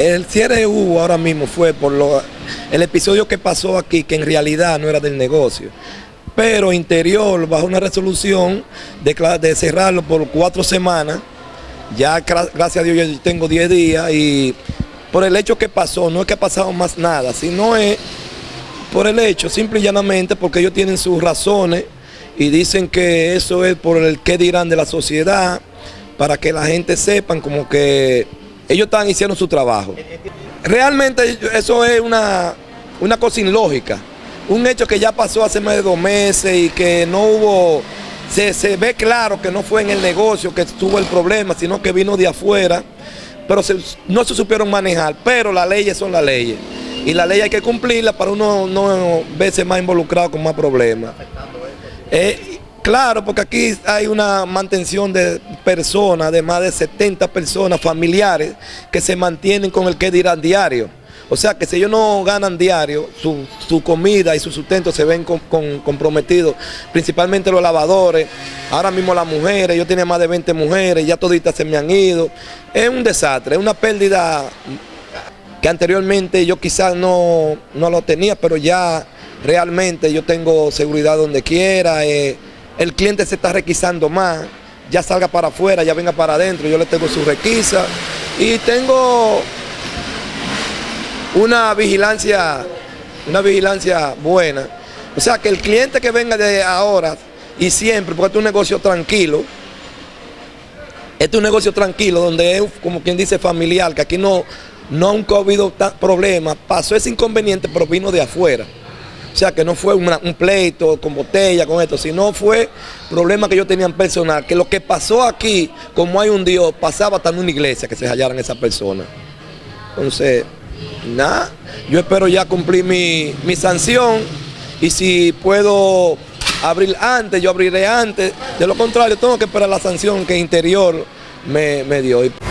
El cierre hubo ahora mismo fue por lo, el episodio que pasó aquí, que en realidad no era del negocio. Pero Interior, bajo una resolución de, de cerrarlo por cuatro semanas, ya gracias a Dios yo tengo 10 días y por el hecho que pasó, no es que ha pasado más nada, sino es por el hecho, simple y llanamente, porque ellos tienen sus razones y dicen que eso es por el que dirán de la sociedad, para que la gente sepan como que ellos están haciendo su trabajo. Realmente eso es una, una cosa ilógica, un hecho que ya pasó hace más de dos meses y que no hubo, se, se ve claro que no fue en el negocio que estuvo el problema, sino que vino de afuera, pero no se supieron manejar, pero las leyes son las leyes. Y la ley hay que cumplirla para uno no verse más involucrado con más problemas. Eh, claro, porque aquí hay una mantención de personas, de más de 70 personas familiares que se mantienen con el que dirán diario. O sea que si ellos no ganan diario, su, comida y su sustento se ven comprometidos, principalmente los lavadores, ahora mismo las mujeres, yo tenía más de 20 mujeres, ya toditas se me han ido. Es un desastre, es una pérdida que anteriormente yo quizás no, lo tenía, pero ya realmente yo tengo seguridad donde quiera, eh, el cliente se está requisando más, ya salga para afuera, ya venga para adentro, yo le tengo su requisa y tengo una vigilancia, una vigilancia buena. O sea, que el cliente que venga de ahora y siempre, porque este es un negocio tranquilo, este es un negocio tranquilo, donde es como quien dice familiar, que aquí no, no ha habido problemas, pasó ese inconveniente, pero vino de afuera. O sea, que no fue un pleito con botella, con esto, sino fue problema que yo tenía en personal, que lo que pasó aquí, como hay un Dios, pasaba hasta en una iglesia que se hallaran esas personas. Entonces, nada, yo espero ya cumplir mi, sanción y si puedo abrir antes, yo abriré antes. De lo contrario, tengo que esperar la sanción que Interior me, me dio.